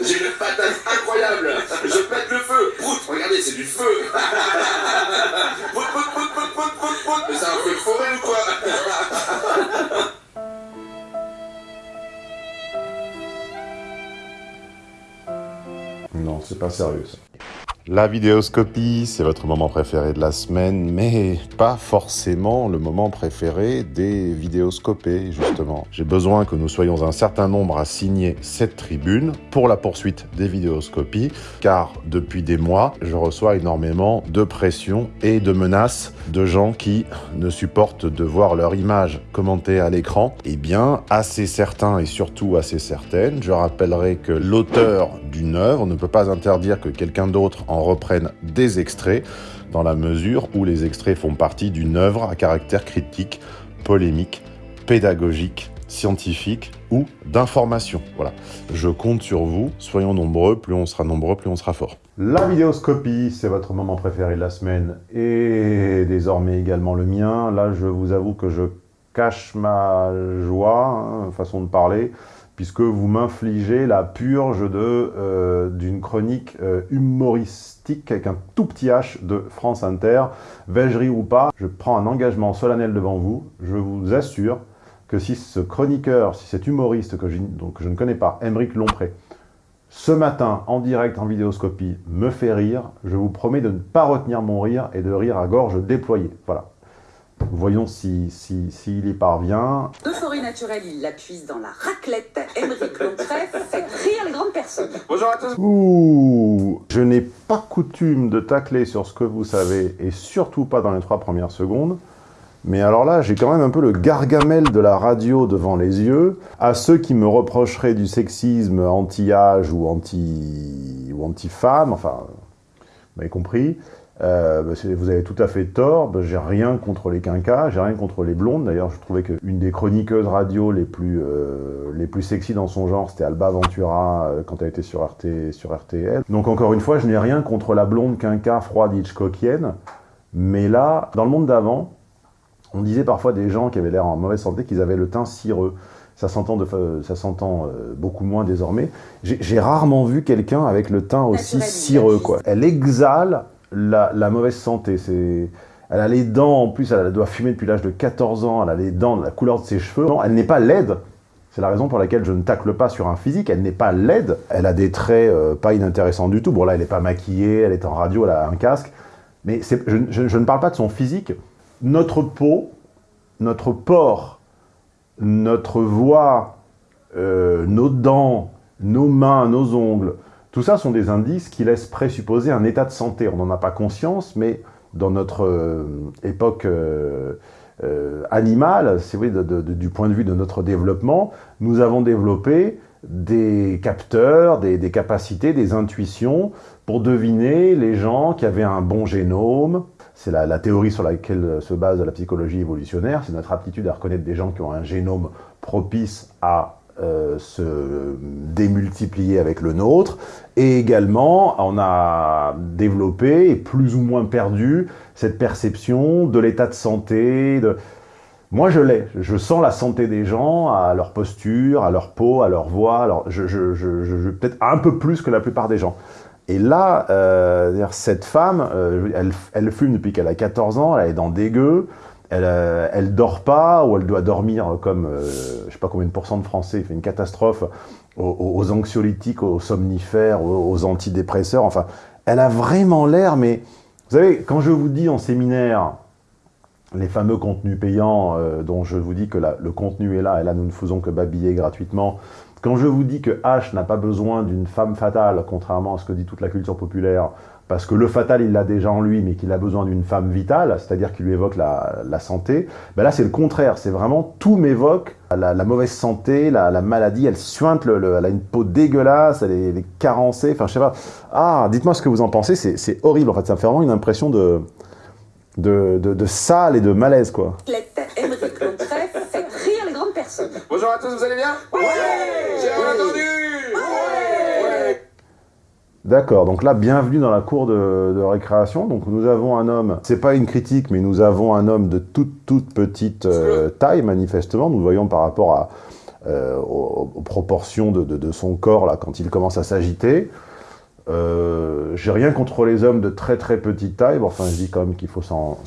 J'ai une patate incroyable. Je pète le feu. Prout, regardez, c'est du feu. Prout, prout, prout, prout, prout, prout, prout. Mais c'est un feu de forêt ou quoi? Non, c'est pas sérieux ça. La vidéoscopie, c'est votre moment préféré de la semaine, mais pas forcément le moment préféré des vidéoscopés, justement. J'ai besoin que nous soyons un certain nombre à signer cette tribune pour la poursuite des vidéoscopies, car depuis des mois, je reçois énormément de pression et de menaces de gens qui ne supportent de voir leur image commentée à l'écran. Eh bien, assez certains et surtout assez certaines, je rappellerai que l'auteur d'une œuvre ne peut pas interdire que quelqu'un d'autre en reprenne des extraits, dans la mesure où les extraits font partie d'une œuvre à caractère critique, polémique, pédagogique, scientifique ou d'information. Voilà. Je compte sur vous, soyons nombreux, plus on sera nombreux, plus on sera fort. La vidéoscopie, c'est votre moment préféré de la semaine et désormais également le mien. Là, je vous avoue que je cache ma joie, hein, façon de parler, puisque vous m'infligez la purge euh, d'une chronique euh, humoristique avec un tout petit H de France Inter. vais ou pas, je prends un engagement solennel devant vous. Je vous assure que si ce chroniqueur, si cet humoriste que je, donc, que je ne connais pas, Émeric Lompré, ce matin, en direct, en vidéoscopie, me fait rire, je vous promets de ne pas retenir mon rire et de rire à gorge déployée. Voilà. Voyons s'il si, si, y parvient. Euphorie naturelle, il la puise dans la raclette. Émeric Lompré fait rire les grandes personnes. Bonjour à tous. Ouh Je n'ai pas coutume de tacler sur ce que vous savez, et surtout pas dans les trois premières secondes. Mais alors là, j'ai quand même un peu le gargamel de la radio devant les yeux. À ceux qui me reprocheraient du sexisme anti-âge ou anti-femme, ou anti enfin, vous m'avez compris. Euh, bah, vous avez tout à fait tort, bah, j'ai rien contre les quinquas, j'ai rien contre les blondes. D'ailleurs, je trouvais qu'une des chroniqueuses radio les plus, euh, les plus sexy dans son genre, c'était Alba Ventura euh, quand elle était sur, RT, sur RTL. Donc encore une fois, je n'ai rien contre la blonde quinca froide Hitchcockienne. Mais là, dans le monde d'avant, on disait parfois des gens qui avaient l'air en mauvaise santé qu'ils avaient le teint cireux. Ça s'entend beaucoup moins désormais. J'ai rarement vu quelqu'un avec le teint aussi cireux. Quoi. Elle exhale la, mauvaise santé. Elle a les dents, en plus, elle doit fumer depuis l'âge de 14 ans, elle a les dents, la couleur de ses cheveux. Non, elle n'est pas laide. C'est la raison pour laquelle je ne tacle pas sur un physique. Elle n'est pas laide. Elle a des traits euh, pas inintéressants du tout. Bon, là, elle n'est pas maquillée, elle est en radio, elle a un casque. Mais je, ne parle pas de son physique. Notre peau, notre port, notre voix, euh, nos dents, nos mains, nos ongles, tout ça sont des indices qui laissent présupposer un état de santé. On n'en a pas conscience, mais dans notre euh, époque euh, euh, animale, vous du point de vue de notre développement, nous avons développé des capteurs, des, capacités, des intuitions pour deviner les gens qui avaient un bon génome. C'est la, théorie sur laquelle se base la psychologie évolutionnaire, c'est notre aptitude à reconnaître des gens qui ont un génome propice à euh, se démultiplier avec le nôtre. Et également, on a développé et plus ou moins perdu cette perception de l'état de santé. De... Moi, je l'ai. Je sens la santé des gens, à leur posture, à leur peau, à leur voix. Alors, je, peut-être un peu plus que la plupart des gens. Et là, euh, cette femme, euh, elle, elle, fume depuis qu'elle a 14 ans, elle est dans des gueux, elle, euh, elle dort pas, ou elle doit dormir comme, euh, je sais pas combien de pourcents de Français, il fait une catastrophe, aux, anxiolytiques, aux somnifères, aux, antidépresseurs, enfin, elle a vraiment l'air, mais vous savez, quand je vous dis en séminaire, les fameux contenus payants, euh, dont je vous dis que le contenu est là, et là nous ne faisons que babiller gratuitement, quand je vous dis que H n'a pas besoin d'une femme fatale, contrairement à ce que dit toute la culture populaire, parce que le fatal, il l'a déjà en lui, mais qu'il a besoin d'une femme vitale, c'est-à-dire qui lui évoque la, santé, ben là, c'est le contraire. C'est vraiment, tout m'évoque la, mauvaise santé, la, maladie, elle suinte, le, elle a une peau dégueulasse, elle est, carencée, enfin, je sais pas. Ah, dites-moi ce que vous en pensez, c'est horrible, en fait. Ça me fait vraiment une impression de, de, de, sale et de malaise, quoi. Bonjour à tous, vous allez bien Oui J'ai rien entendu D'accord, donc là, bienvenue dans la cour de, récréation. Donc nous avons un homme, c'est pas une critique, mais nous avons un homme de toute, toute petite euh, taille, manifestement. Nous voyons par rapport à euh, aux, aux proportions de, de- de son corps, là, quand il commence à s'agiter. Euh, J'ai rien contre les hommes de très très petite taille, bon, enfin je dis quand même qu'il faut s'en-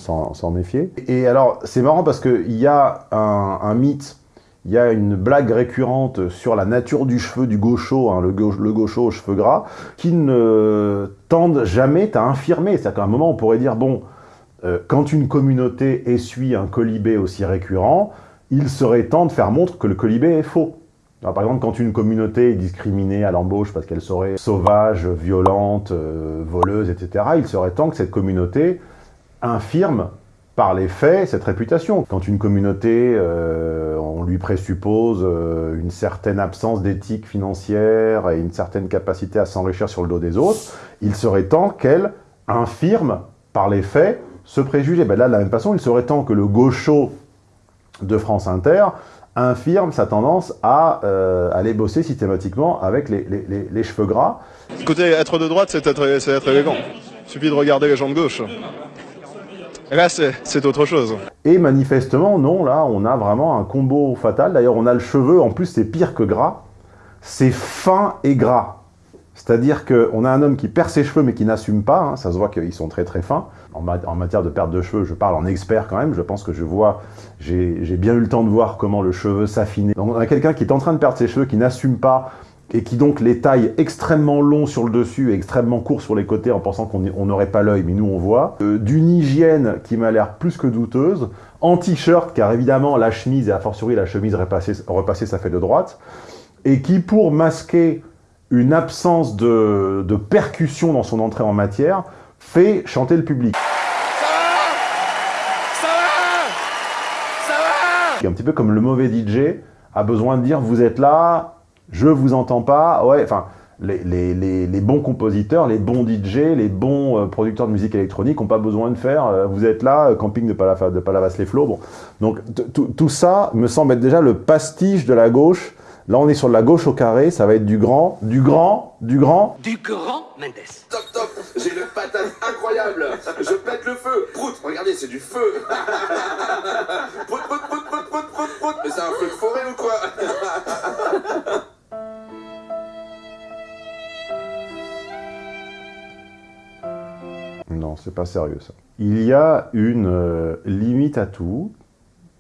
méfier. Et alors, c'est marrant parce qu'il y a un, un mythe, il y a une blague récurrente sur la nature du cheveu du gaucho, hein, le, gauche, le gaucho aux cheveux gras, qui ne tendent jamais à infirmer. C'est-à-dire qu'à un moment, on pourrait dire, bon, euh, quand une communauté essuie un colibé aussi récurrent, il serait temps de faire montre que le colibé est faux. Par exemple, quand une communauté est discriminée à l'embauche parce qu'elle serait sauvage, violente, euh, voleuse, etc., il serait temps que cette communauté infirme par les faits cette réputation. Quand une communauté, euh, on lui présuppose euh, une certaine absence d'éthique financière et une certaine capacité à s'enrichir sur le dos des autres, il serait temps qu'elle infirme par les faits ce préjugé. Ben là, de la même façon, il serait temps que le gaucho de France Inter infirme sa tendance à euh, aller bosser systématiquement avec les, cheveux gras. Écoutez, être de droite, c'est être, être élégant. Il suffit de regarder les gens de gauche. Là, c'est c'est autre chose. Et manifestement, non, là, on a vraiment un combo fatal. D'ailleurs, on a le cheveu, en plus, c'est pire que gras. C'est fin et gras. C'est-à-dire qu'on a un homme qui perd ses cheveux, mais qui n'assume pas. hein. Ça se voit qu'ils sont très très fins. En, en matière de perte de cheveux, je parle en expert quand même. Je pense que je vois, j'ai bien eu le temps de voir comment le cheveu s'affinait. Donc, on a quelqu'un qui est en train de perdre ses cheveux, qui n'assume pas, et qui donc les taille extrêmement longs sur le dessus et extrêmement courts sur les côtés en pensant qu'on on n'aurait pas l'œil, mais nous on voit. Euh, D'une hygiène qui m'a l'air plus que douteuse. En t-shirt, car évidemment la chemise, et a fortiori la chemise repassée, repassée ça fait de droite. Et qui, pour masquer une absence de, de percussion dans son entrée en matière, fait chanter le public. C'est un petit peu comme le mauvais DJ a besoin de dire vous êtes là, je vous entends pas. Ouais, enfin, les, les- les- les bons compositeurs, les bons DJ, les bons euh, producteurs de musique électronique n'ont pas besoin de faire euh, vous êtes là, euh, camping de, Palaf- de Palavas-les-Flots. Bon. Donc tout tout ça me semble être déjà le pastiche de la gauche. Là, on est sur de la gauche au carré, ça va être du grand, du grand, du grand. Du grand Mendes. Top, top, j'ai une patate incroyable. Je pète le feu. Prout, regardez, c'est du feu. Prout, prout, prout, prout, prout, prout, prout. Mais c'est un feu de forêt ou quoi? Non, c'est pas sérieux ça. Il y a une euh, limite à tout,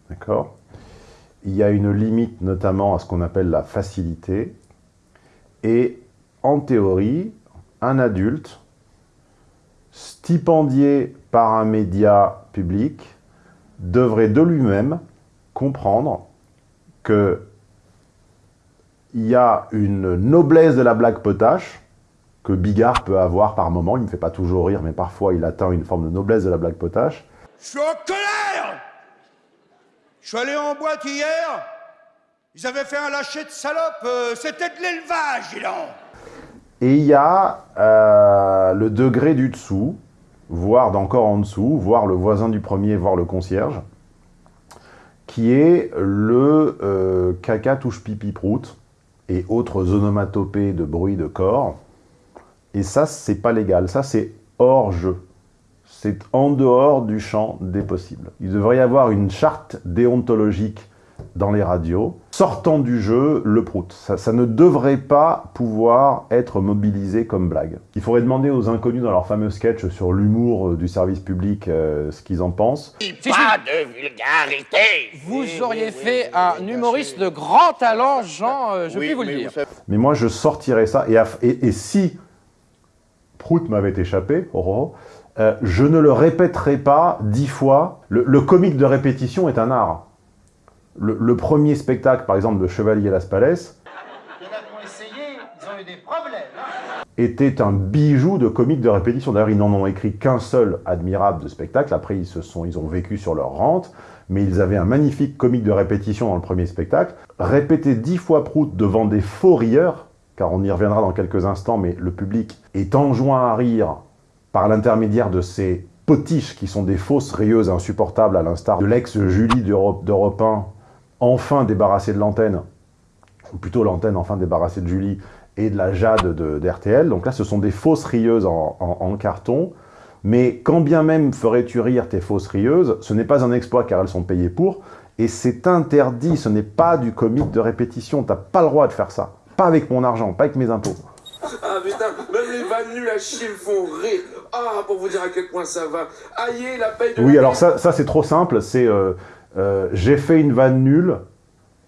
d'accord? Il y a une limite notamment à ce qu'on appelle la facilité. Et en théorie, un adulte stipendié par un média public devrait de lui-même comprendre que il y a une noblesse de la blague potache que Bigard peut avoir par moment. Il ne me fait pas toujours rire, mais parfois il atteint une forme de noblesse de la blague potache. Je suis en colère Je suis allé en boîte hier, ils avaient fait un lâcher de salope, euh, c'était de l'élevage, dis Et il y a euh, le degré du dessous, voire d'encore en dessous, voire le voisin du premier, voire le concierge, qui est le euh, caca touche pipi prout et autres onomatopées de bruit de corps. Et ça, c'est pas légal. Ça, c'est hors jeu. C'est en dehors du champ des possibles. Il devrait y avoir une charte déontologique dans les radios, sortant du jeu le prout. Ça, ça ne devrait pas pouvoir être mobilisé comme blague. Il faudrait demander aux inconnus dans leur fameux sketch sur l'humour euh, du service public euh, ce qu'ils en pensent. Pas de vulgarité Vous auriez fait un humoriste de grand talent, Jean, euh, je puis vous le dire. Mais moi, je sortirais ça. Et, à- et- et si Prout m'avait échappé, euh, je ne le répéterai pas dix fois. Le, comique de répétition est un art. Le, premier spectacle, par exemple, de Chevalier Las Palais, était un bijou de comique de répétition. D'ailleurs, ils n'en ont écrit qu'un seul admirable de spectacle. Après, ils, se sont, ils ont vécu sur leur rente. Mais ils avaient un magnifique comique de répétition dans le premier spectacle. Répéter dix fois Prout devant des faux rieurs, car on y reviendra dans quelques instants, mais le public est enjoint à rire par l'intermédiaire de ces potiches qui sont des fausses rieuses insupportables, à l'instar de l'ex-Julie d'Europe d'Europe 1, enfin débarrassée de l'antenne, ou plutôt l'antenne enfin débarrassée de Julie, et de la Jade de- d'RTL. Donc là, ce sont des fausses rieuses en, en- en carton. Mais quand bien même ferais-tu rire tes fausses rieuses, ce n'est pas un exploit car elles sont payées pour. Et c'est interdit, ce n'est pas du comique de répétition, t'as pas le droit de faire ça. Pas avec mon argent, pas avec mes impôts. Ah putain, même les vannes nuls à chier me font rire. Ah, pour vous dire à quel point ça va. Aïe, la paye de Oui, alors ça, ça c'est trop simple, c'est euh, euh, j'ai fait une vanne nulle,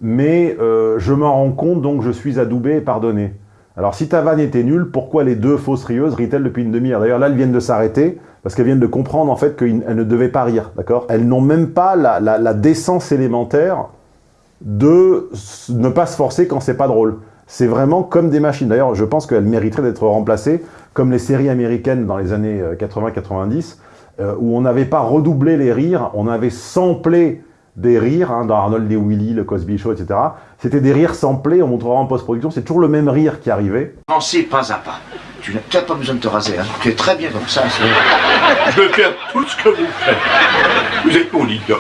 mais euh, je m'en rends compte, donc je suis adoubé et pardonné. Alors si ta vanne était nulle, pourquoi les deux fausses rieuses rient-elles depuis une demi-heure? D'ailleurs là, elles viennent de s'arrêter, parce qu'elles viennent de comprendre en fait qu'elles ne devaient pas rire, d'accord? Elles n'ont même pas la, la- la décence élémentaire de ne pas se forcer quand c'est pas drôle. C'est vraiment comme des machines. D'ailleurs, je pense qu'elles mériteraient d'être remplacées comme les séries américaines dans les années euh, 80-90, euh, où on n'avait pas redoublé les rires, on avait samplé des rires, hein, dans Arnold et Willy, le Cosby Show, etc. C'était des rires samplés, on montrera en post-production, c'est toujours le même rire qui arrivait. Avancez pas à pas. Tu n'as peut-être pas besoin de te raser, hein. Tu es très bien comme ça. Je veux faire tout ce que vous faites. Vous êtes mon leader.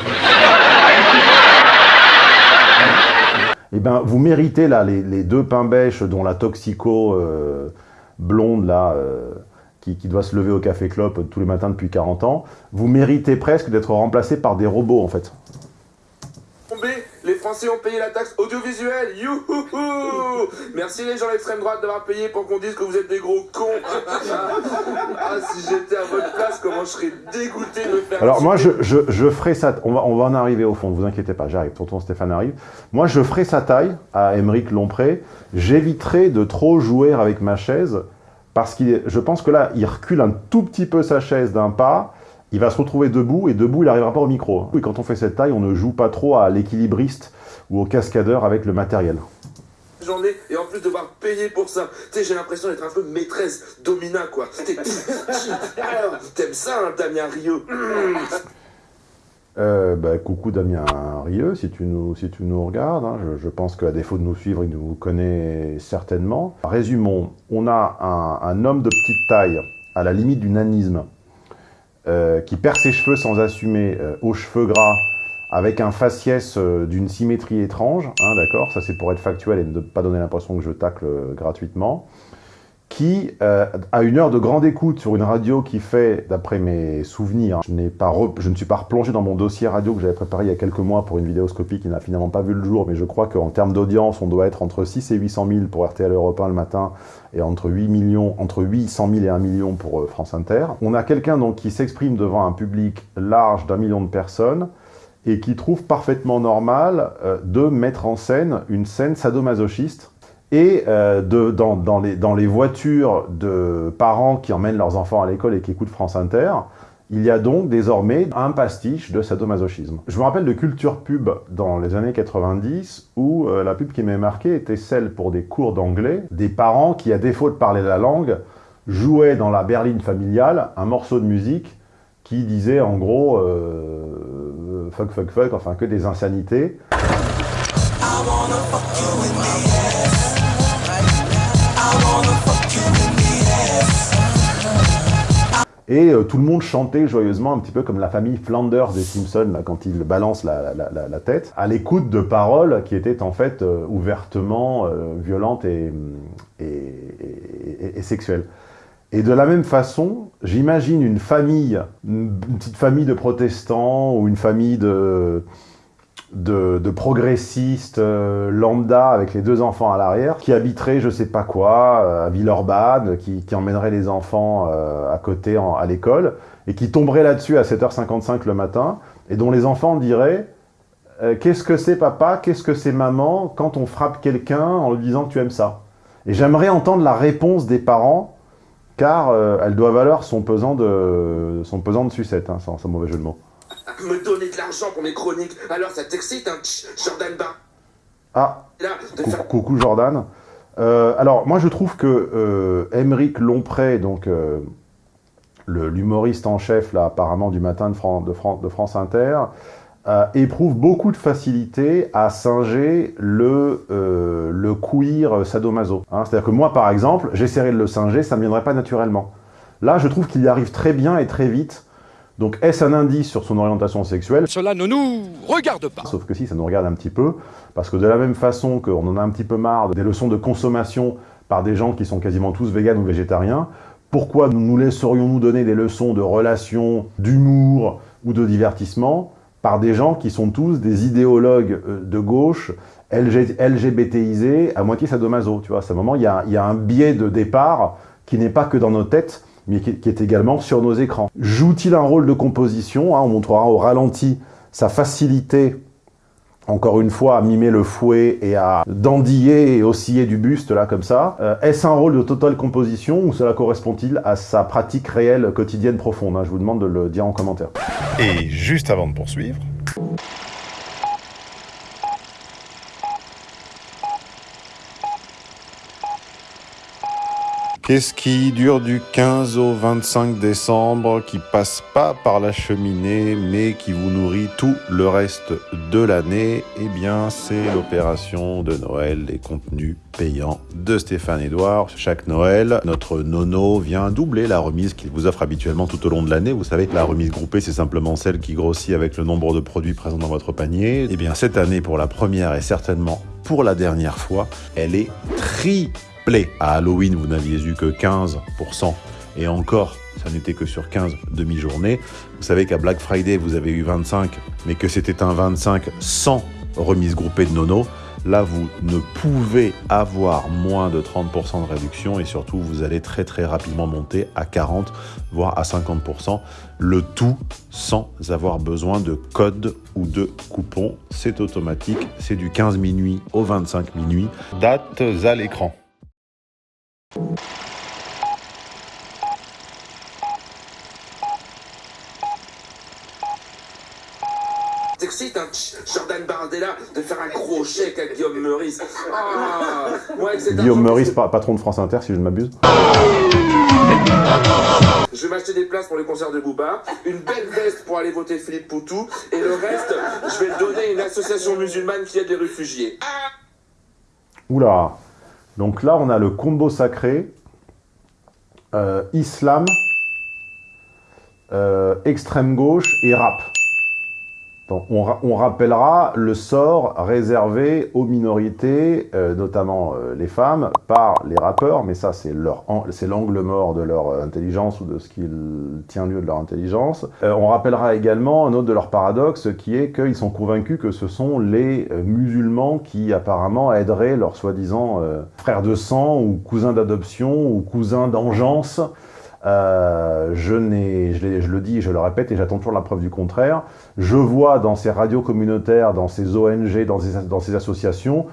Eh ben, vous méritez là les, deux pains bêches, dont la toxico euh, blonde là, euh, qui, qui doit se lever au café clope tous les matins depuis 40 ans. Vous méritez presque d'être remplacé par des robots en fait. Français ont payé la taxe audiovisuelle. Youhouhou Merci les gens d'extrême droite d'avoir payé pour qu'on dise que vous êtes des gros cons. ah, si j'étais à votre place, comment je serais dégoûté de faire Alors moi, je, je, je ferai ça, on va, on va en arriver au fond, ne vous inquiétez pas, j'arrive, tonton Stéphane arrive. Moi, je ferai sa taille à Émeric Lompré, j'éviterai de trop jouer avec ma chaise, parce que je pense que là, il recule un tout petit peu sa chaise d'un pas, il va se retrouver debout, et debout, il n'arrivera pas au micro. Et quand on fait cette taille, on ne joue pas trop à l'équilibriste ou au cascadeur avec le matériel. journée et en plus devoir payer pour ça. Tu sais, j'ai l'impression d'être un peu maîtresse domina quoi. T'es- Alors, T'aimes ça, hein, Damien Rio Euh, bah, coucou Damien Rieux, si tu nous, si tu nous regardes, hein, je, je pense qu'à défaut de nous suivre, il nous connaît certainement. Résumons, on a un, un homme de petite taille, à la limite du nanisme, euh, qui perd ses cheveux sans assumer, euh, aux cheveux gras, avec un faciès euh, d'une symétrie étrange, hein, d'accord Ça c'est pour être factuel et ne pas donner l'impression que je tacle euh, gratuitement qui, euh, à une heure de grande écoute sur une radio qui fait, d'après mes souvenirs, je, pas je ne suis pas replongé dans mon dossier radio que j'avais préparé il y a quelques mois pour une vidéoscopie qui n'a finalement pas vu le jour, mais je crois qu'en termes d'audience, on doit être entre 6 et 800 000 pour RTL Europe 1 le matin, et entre 8 millions, entre 800 000 et 1 million pour euh, France Inter. On a quelqu'un qui s'exprime devant un public large d'un million de personnes, et qui trouve parfaitement normal euh, de mettre en scène une scène sadomasochiste et euh, de, dans, dans les, dans les voitures de parents qui emmènent leurs enfants à l'école et qui écoutent France Inter, il y a donc désormais un pastiche de sadomasochisme. Je me rappelle de culture pub dans les années 90 où euh, la pub qui m'est marquée était celle pour des cours d'anglais, des parents qui, à défaut de parler la langue, jouaient dans la berline familiale un morceau de musique qui disait en gros fuck fuck fuck, enfin que des insanités. Et euh, tout le monde chantait joyeusement, un petit peu comme la famille Flanders des Simpsons, quand ils balancent la, la- tête, à l'écoute de paroles qui étaient en fait euh, ouvertement euh, violentes et sexuelles. Et de la même façon, j'imagine une famille, une petite famille de protestants ou une famille de, progressistes euh, lambda avec les deux enfants à l'arrière, qui habiteraient je sais pas quoi, euh, à Villeurbanne, qui, qui emmèneraient les enfants euh, à côté à l'école, et qui tomberaient là-dessus à 7h55 le matin, et dont les enfants diraient Qu'est-ce que c'est papa? Qu'est-ce que c'est maman? Quand on frappe quelqu'un en lui disant tu aimes ça ?» Et j'aimerais entendre la réponse des parents car euh, elle doit valoir son pesant de, son pesant de sucette, hein, sans, sans mauvais jeu de mots. Me donner de l'argent pour mes chroniques. Alors ça t'excite, hein, Jordan Bar Ah, Là, de cou- faire coucou Jordan. Euh, alors, moi je trouve que euh, Émeric Lompré, donc euh, l'humoriste en chef, là, apparemment du matin de, Fran- de Fran- de France Inter, euh, éprouve beaucoup de facilité à singer le, euh, le queer sadomaso. Hein, C'est-à-dire que moi, par exemple, j'essaierais de le singer, ça ne me viendrait pas naturellement. Là, je trouve qu'il y arrive très bien et très vite. Donc, est-ce un indice sur son orientation sexuelle? Cela ne nous regarde pas. Sauf que si, ça nous regarde un petit peu, parce que de la même façon qu'on en a un petit peu marre des leçons de consommation par des gens qui sont quasiment tous véganes ou végétariens, pourquoi nous nous laisserions-nous donner des leçons de relations, d'humour ou de divertissement? Par des gens qui sont tous des idéologues euh, de gauche, LG, à moitié sadomaso, tu vois. À ce moment, il y a, il y a un biais de départ qui n'est pas que dans nos têtes, mais qui, qui est également sur nos écrans. Joue-t-il un rôle de composition hein, On montrera au ralenti sa facilité encore une fois, à mimer le fouet et à dandiller et osciller du buste, là, comme ça. Euh, Est-ce un rôle de totale composition ou cela correspond-il à sa pratique réelle, quotidienne, profonde hein? Je vous demande de le dire en commentaire. Et juste avant de poursuivre, Qu'est-ce qui dure du 15 au 25 décembre, qui passe pas par la cheminée, mais qui vous nourrit tout le reste de l'année? Eh bien, c'est l'opération de Noël, les contenus payants de Stéphane Edouard. Chaque Noël, notre nono vient doubler la remise qu'il vous offre habituellement tout au long de l'année. Vous savez, la remise groupée, c'est simplement celle qui grossit avec le nombre de produits présents dans votre panier. Eh bien, cette année, pour la première et certainement pour la dernière fois, elle est triplée à Halloween, vous n'aviez eu que 15%, et encore, ça n'était que sur 15 demi-journées. Vous savez qu'à Black Friday, vous avez eu 25, mais que c'était un 25 sans remise groupée de nono. Là, vous ne pouvez avoir moins de 30% de réduction et surtout, vous allez très très rapidement monter à 40, voire à 50%. Le tout sans avoir besoin de code ou de coupon. C'est automatique, c'est du 15 minuit au 25 minuit. Dates à l'écran. T'excites, hein, Jordan Bardella, de faire un gros chèque à Guillaume Meurice. Ah, ouais, Guillaume Meurice, pa- patron de France Inter, si je ne m'abuse. Je vais m'acheter des places pour les concerts de Booba, une belle veste pour aller voter Philippe Poutou, et le reste, je vais le donner à une association musulmane qui aide les réfugiés. Oula Donc là, on a le combo sacré, euh, islam, euh, extrême gauche et rap. On, ra- on rappellera le sort réservé aux minorités, euh, notamment euh, les femmes, par les rappeurs, mais ça c'est leur an- c'est l'angle mort de leur euh, intelligence ou de ce qui tient lieu de leur intelligence. On rappellera également un autre de leurs paradoxes qui est qu'ils sont convaincus que ce sont les musulmans qui apparemment aideraient leurs soi-disant frères de sang ou cousins d'adoption ou cousins d'engeance euh, je, je, je le dis, je le répète, et j'attends toujours la preuve du contraire. Je vois dans ces radios communautaires, dans ces ONG, dans ces, associations,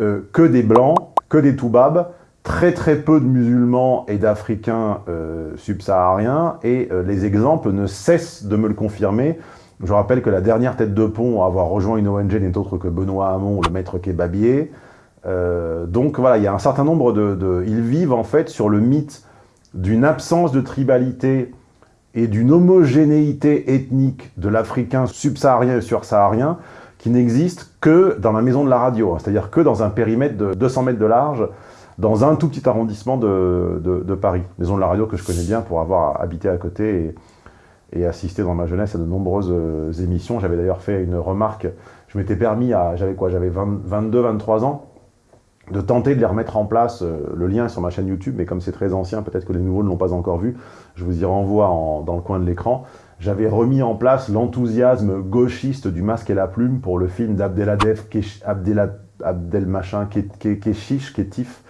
euh, que des blancs, que des toubabs, très très peu de musulmans et d'Africains euh, subsahariens, et les exemples ne cessent de me le confirmer. Je rappelle que la dernière tête de pont à avoir rejoint une ONG n'est autre que Benoît Hamon, le maître kebabier. Donc voilà, il y a un certain nombre de... Ils vivent en fait sur le mythe d'une absence de tribalité et d'une homogénéité ethnique de l'Africain subsaharien et sursaharien qui n'existe que dans la maison de la radio, hein. c'est-à-dire que dans un périmètre de 200 mètres de large, dans un tout petit arrondissement de, Paris. Maison de la radio que je connais bien pour avoir habité à côté et, assisté dans ma jeunesse à de nombreuses euh, émissions. J'avais d'ailleurs fait une remarque, je m'étais permis, à j'avais quoi, j'avais 22-23 ans, de tenter de les remettre en place. euh, le lien est sur ma chaîne YouTube, mais comme c'est très ancien, peut-être que les nouveaux ne l'ont pas encore vu, je vous y renvoie en- dans le coin de l'écran. J'avais remis en place l'enthousiasme gauchiste du masque et la plume pour le film d'Abdeladev Kesh- Abdela- Abdel machin Ke- Ke- Keshish, Ketif,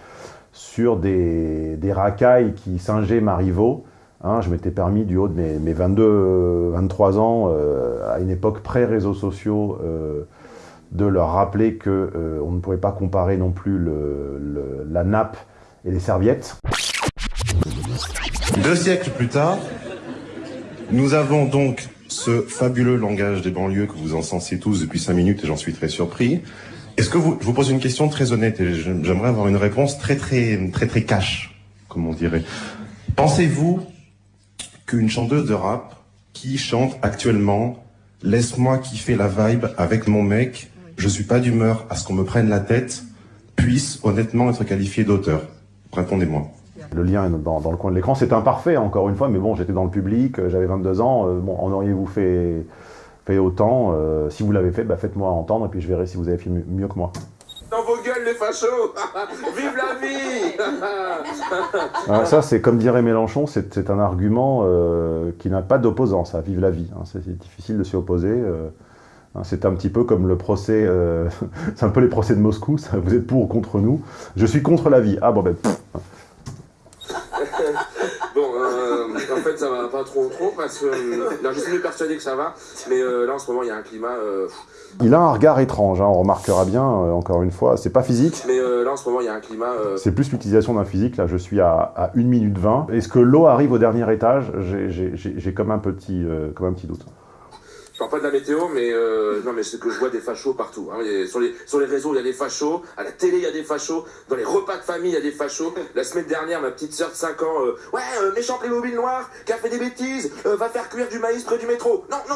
sur des, racailles qui singeaient Marivaux. Hein, je m'étais permis, du haut de mes, mes 22, euh, 23 ans, euh, à une époque pré-réseaux sociaux, euh, de leur rappeler que euh, on ne pourrait pas comparer non plus la nappe et les serviettes. Deux siècles plus tard, nous avons donc ce fabuleux langage des banlieues que vous encensez tous depuis cinq minutes et j'en suis très surpris. Est-ce que vous, je vous pose une question très honnête et j'aimerais avoir une réponse très très très très cash, comme on dirait. Pensez-vous qu'une chanteuse de rap qui chante actuellement Laisse-moi kiffer la vibe avec mon mec, je suis pas d'humeur à ce qu'on me prenne la tête, puisse honnêtement être qualifiée d'auteur Répondez-moi. Le lien est dans, dans le coin de l'écran. C'est imparfait, encore une fois, mais bon, j'étais dans le public, euh, j'avais 22 ans. euh, bon, en auriez-vous fait, fait autant Euh, Si vous l'avez fait, bah, faites-moi entendre et puis je verrai si vous avez fait mieux, que moi. Dans vos gueules, les fachos Vive la vie Ah, ça, c'est comme dirait Mélenchon, c'est un argument euh, qui n'a pas d'opposant, ça, vive la vie. hein. C'est c'est difficile de s'y opposer. Hein, C'est un petit peu comme le procès, euh, c'est un peu les procès de Moscou, ça, vous êtes pour ou contre nous? Je suis contre la vie. Ah bon ben, pff. Bon, euh, en fait, ça va pas trop trop parce que. euh, non, je suis persuadé que ça va, mais euh, là en ce moment, il y a un climat. il a un regard étrange, hein, on remarquera bien, encore une fois, c'est pas physique, mais là en ce moment, il y a un climat. c'est plus l'utilisation d'un physique, là je suis à, à 1 minute 20. Est-ce que l'eau arrive au dernier étage? J'ai- comme, un petit, comme un petit doute. Je parle pas de la météo, mais euh, non, mais c'est que je vois des fachos partout. Hein. Il sur, les, réseaux, il y a des fachos. À la télé, il y a des fachos. Dans les repas de famille, il y a des fachos. La semaine dernière, ma petite sœur de 5 ans, euh, ouais, euh, méchant Playmobil noir, qui a fait des bêtises, euh, va faire cuire du maïs près du métro. Non, non.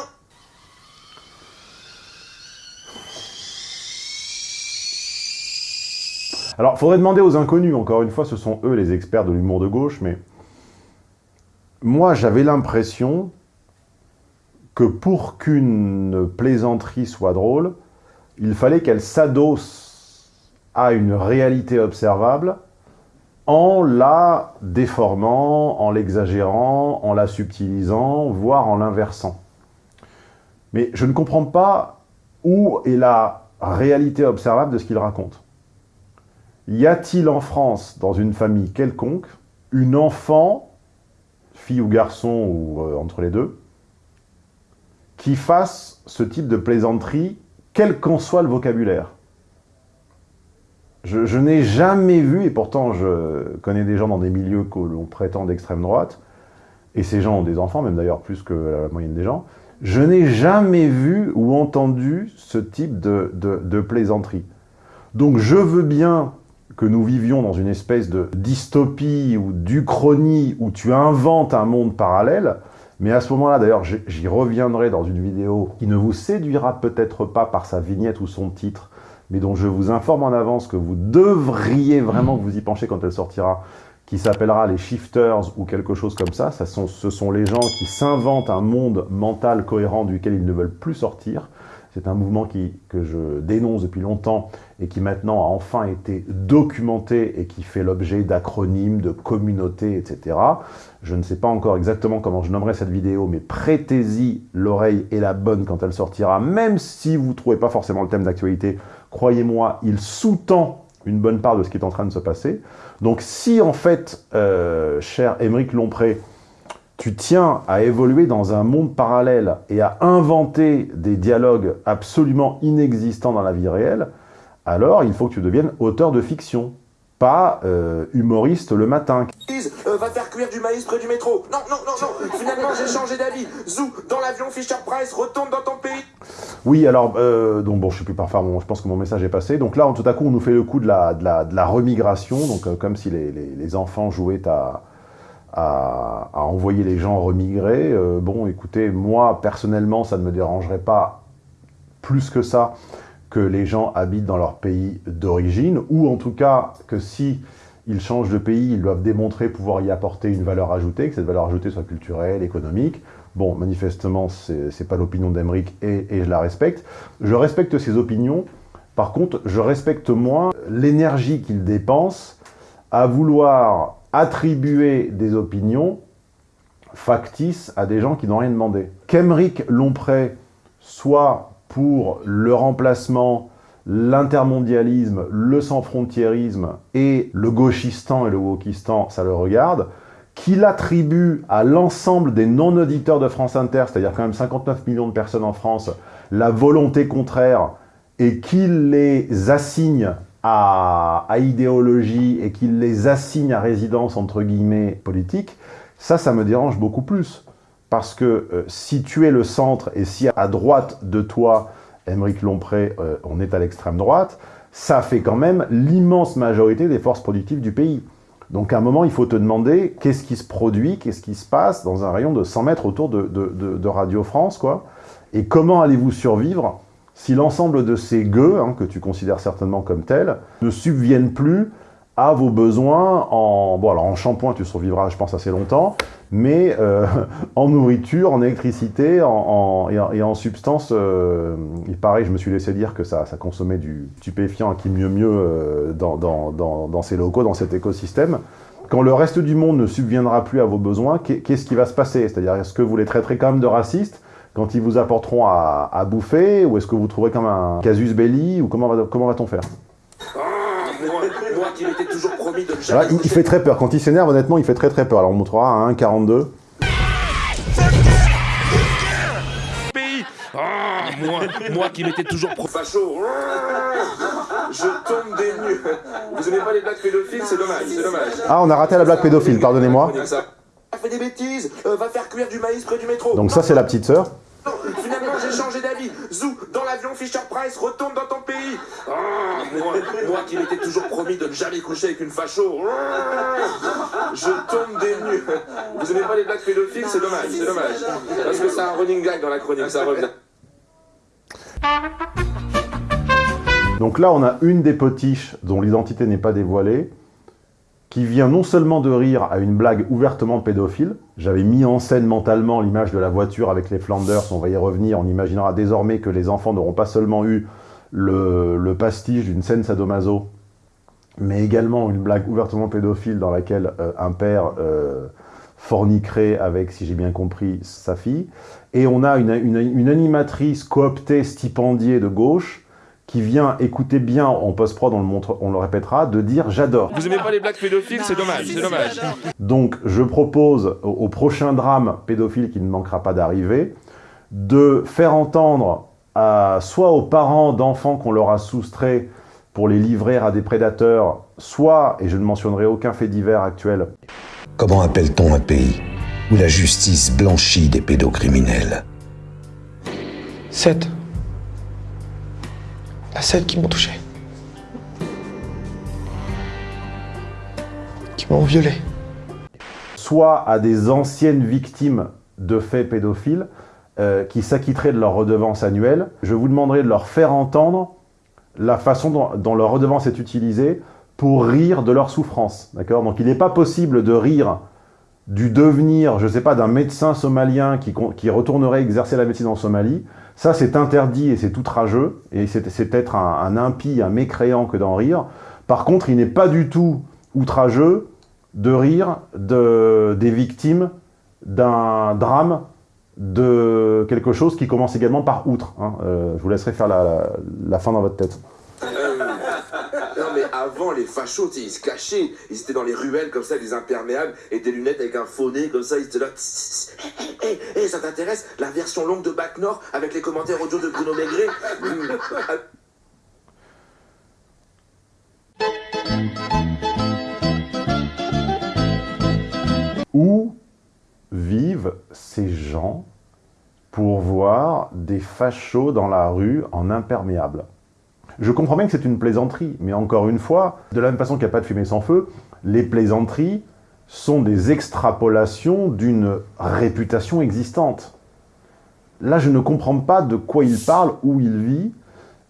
Alors, faudrait demander aux inconnus, encore une fois, ce sont eux les experts de l'humour de gauche, mais moi j'avais l'impression que pour qu'une plaisanterie soit drôle, il fallait qu'elle s'adosse à une réalité observable en la déformant, en l'exagérant, en la subtilisant, voire en l'inversant. Mais je ne comprends pas où est la réalité observable de ce qu'il raconte. Y a-t-il en France, dans une famille quelconque, une enfant, fille ou garçon, ou euh, entre les deux, qui fasse ce type de plaisanterie, quel qu'en soit le vocabulaire Je, n'ai jamais vu, et pourtant je connais des gens dans des milieux que l'on prétend d'extrême droite, et ces gens ont des enfants, même d'ailleurs plus que la moyenne des gens, je n'ai jamais vu ou entendu ce type de, de- de plaisanterie. Donc je veux bien que nous vivions dans une espèce de dystopie ou d'uchronie où tu inventes un monde parallèle, mais à ce moment-là, d'ailleurs, j'y- reviendrai dans une vidéo qui ne vous séduira peut-être pas par sa vignette ou son titre, mais dont je vous informe en avance que vous devriez vraiment vous y pencher quand elle sortira, qui s'appellera les shifters ou quelque chose comme ça. ce sont les gens qui s'inventent un monde mental cohérent duquel ils ne veulent plus sortir. C'est un mouvement que je dénonce depuis longtemps et qui maintenant a enfin été documenté et qui fait l'objet d'acronymes, de communautés, etc. Je ne sais pas encore exactement comment je nommerai cette vidéo, mais prêtez-y l'oreille et la bonne quand elle sortira, même si vous ne trouvez pas forcément le thème d'actualité. Croyez-moi, il sous-tend une bonne part de ce qui est en train de se passer. Donc si en fait, euh, cher Émeric Lompré, tu tiens à évoluer dans un monde parallèle et à inventer des dialogues absolument inexistants dans la vie réelle, alors il faut que tu deviennes auteur de fiction, pas euh, humoriste le matin. Euh, va faire cuire du maïs près du métro. Non, non, non, non. Finalement, j'ai changé d'avis. Zou, dans l'avion Fisher Price, retourne dans ton pays. Oui, alors, euh, donc bon, je sais plus parfois, bon, je pense que mon message est passé. Donc là, tout à coup, on nous fait le coup de la, de la, de la remigration, donc euh, comme si les, les- les enfants jouaient à, à, à envoyer les gens remigrer. Bon, écoutez, moi, personnellement, ça ne me dérangerait pas plus que ça que les gens habitent dans leur pays d'origine, ou en tout cas que si ils changent de pays, ils doivent démontrer pouvoir y apporter une valeur ajoutée, que cette valeur ajoutée soit culturelle, économique. Bon, manifestement, c'est pas l'opinion et, et je la respecte. Je respecte ses opinions. Par contre, je respecte moins l'énergie qu'il dépense à vouloir attribuer des opinions factices à des gens qui n'ont rien demandé. Qu'Emeric Lompré soit pour le remplacement, l'intermondialisme, le sans-frontiérisme et le gauchistan et le wokistan, ça le regarde, qu'il attribue à l'ensemble des non-auditeurs de France Inter, c'est-à-dire quand même 59 millions de personnes en France, la volonté contraire et qu'il les assigne à, à idéologie et qu'il les assigne à résidence, entre guillemets, politique, ça, ça me dérange beaucoup plus. Parce que euh, si tu es le centre et si à droite de toi, Émeric Lompré, euh, on est à l'extrême droite, ça fait quand même l'immense majorité des forces productives du pays. Donc à un moment, il faut te demander qu'est-ce qui se produit, qu'est-ce qui se passe dans un rayon de 100 mètres autour de, Radio France, quoi. Et comment allez-vous survivre si l'ensemble de ces gueux, hein, que tu considères certainement comme tels, ne subviennent plus à vos besoins en... Bon, alors en shampoing, tu survivras, je pense, assez longtemps, mais euh, en nourriture, en électricité en, et, en, et substance, euh, il paraît, je me suis laissé dire que ça, ça consommait du stupéfiant qui mieux mieux euh, dans, dans, dans, ces locaux, dans cet écosystème. Quand le reste du monde ne subviendra plus à vos besoins, qu'est- qu'est-ce qui va se passer C'est-à-dire, est-ce que vous les traiterez quand même de racistes quand ils vous apporteront à, à bouffer Ou est-ce que vous trouverez comme un casus belli Ou comment va-t-on faire De jamais il, il coucher fait très peur. Quand il s'énerve, honnêtement, il fait très très peur. Alors on montrera à 1,42. pays. Ah, moi, moi qui m'étais toujours pro facho. Je tombe des nues. Vous aimez pas les blagues pédophiles C'est dommage, c'est dommage. Ah, on a raté la blague pédophile, pardonnez-moi. Ça. fait des bêtises, euh, va faire cuire du maïs près du métro. Donc ça, c'est la petite sœur. Non, finalement j'ai changé d'avis. Zou, dans l'avion Fisher Price, retourne dans ton pays. Ah, moi, qui m'étais toujours promis de ne jamais coucher avec une facho. Ah, Je tombe des nues. Vous aimez pas les blagues pédophiles? C'est dommage, c'est dommage. Parce que c'est un running gag dans la chronique, ça revient. Donc là, on a une des potiches dont l'identité n'est pas dévoilée, qui vient non seulement de rire à une blague ouvertement pédophile, j'avais mis en scène mentalement l'image de la voiture avec les Flanders, on va y revenir, on imaginera désormais que les enfants n'auront pas seulement eu le, pastiche d'une scène sadomaso, mais également une blague ouvertement pédophile dans laquelle euh, un père euh, forniquerait avec, si j'ai bien compris, sa fille. Et on a une animatrice cooptée, stipendiée de gauche, qui vient, écouter bien en post-prod, on le, montre, on le répétera, de dire « j'adore ». Vous aimez pas les blagues pédophiles C'est dommage, c'est dommage. Donc, je propose au, au prochain drame pédophile qui ne manquera pas d'arriver, de faire entendre à, soit aux parents d'enfants qu'on leur a soustraits pour les livrer à des prédateurs, soit, et je ne mentionnerai aucun fait divers actuel, Comment appelle-t-on un pays où la justice blanchit des pédocriminels? 7. 7 qui m'ont touché. Qui m'ont violé. soit à des anciennes victimes de faits pédophiles euh, qui s'acquitteraient de leur redevance annuelle. Je vous demanderai de leur faire entendre la façon dont, leur redevance est utilisée pour rire de leur souffrance. D'accord? Donc il n'est pas possible de rire du devenir, je ne sais pas, d'un médecin somalien qui, qui retournerait exercer la médecine en Somalie. Ça, c'est interdit et c'est outrageux. Et c'est être un, impie, un mécréant que d'en rire. Par contre, il n'est pas du tout outrageux de rire de, des victimes d'un drame, de quelque chose qui commence également par outre. hein. Euh, je vous laisserai faire la fin dans votre tête. Les fachos, ils se cachaient, ils étaient dans les ruelles comme ça, des imperméables et des lunettes avec un faux nez comme ça, ils étaient là. Hé, hé, hé, ça t'intéresse? La version longue de Bac Nord avec les commentaires audio de Bruno Maigret? Ah, Où vivent ces gens pour voir des fachos dans la rue en imperméable? Je comprends bien que c'est une plaisanterie, mais encore une fois, de la même façon qu'il n'y a pas de fumée sans feu, les plaisanteries sont des extrapolations d'une réputation existante. Là, je ne comprends pas de quoi il parle, où il vit,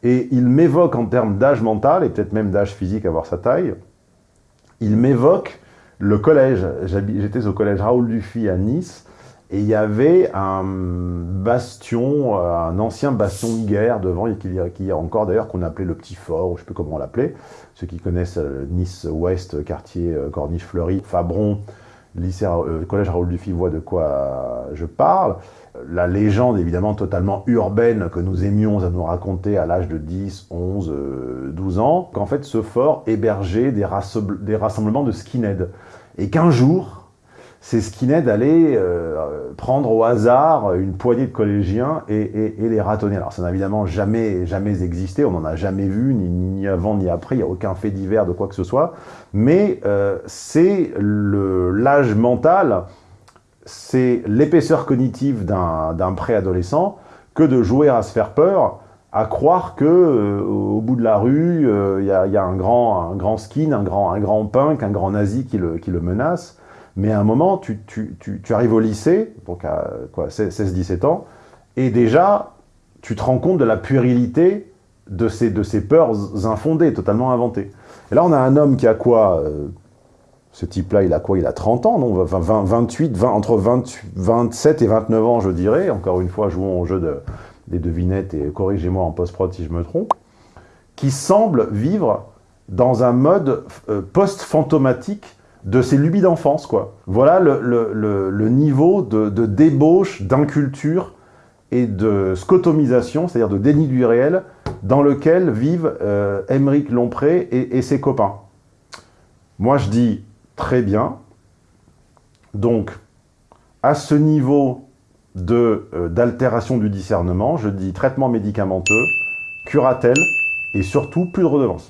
et il m'évoque en termes d'âge mental, et peut-être même d'âge physique à voir sa taille, il m'évoque le collège. J'étais au collège Raoul Dufy à Nice, et il y avait un bastion, euh, un ancien bastion de guerre devant, et qu'il y a, encore d'ailleurs, qu'on appelait le Petit Fort, ou je ne sais plus comment on l'appelait. Ceux qui connaissent euh, Nice-Ouest, quartier euh, Corniche-Fleury, Fabron, lycée, collège Raoul Dufy voient de quoi je parle. La légende, évidemment, totalement urbaine que nous aimions à nous raconter à l'âge de 10, 11, euh, 12 ans, qu'en fait, ce fort hébergeait des, des rassemblements de skinheads. Et qu'un jour, ces skinheads allaient euh, prendre au hasard une poignée de collégiens et, les ratonner. Alors ça n'a évidemment jamais, jamais existé, on n'en a jamais vu, ni, avant ni après, il n'y a aucun fait divers de quoi que ce soit, mais euh, c'est l'âge mental, c'est l'épaisseur cognitive d'un préadolescent que de jouer à se faire peur, à croire que euh, au bout de la rue, il y, a, un grand, skin, un grand, un grand punk, un grand nazi qui qui le menace. Mais à un moment, tu, tu- tu- tu arrives au lycée, donc à quoi, 16-17 ans, et déjà, tu te rends compte de la puérilité de ces, de ces peurs infondées, totalement inventées. Et là, on a un homme qui a quoi euh, Ce type-là, il a quoi Il a 30 ans, non 20, 20, 28, 20, entre 28, 27 et 29 ans, je dirais. Encore une fois, jouons au jeu de, des devinettes, et corrigez-moi en post-prod si je me trompe. Qui semble vivre dans un mode euh, post-fantomatique de ses lubies d'enfance, quoi. Voilà le, niveau de, débauche, d'inculture et de scotomisation, c'est-à-dire de déni du réel, dans lequel vivent euh, Lompré et, ses copains. Moi, je dis très bien. Donc, à ce niveau euh, d'altération du discernement, je dis traitement médicamenteux, curatelle et surtout plus de redevance.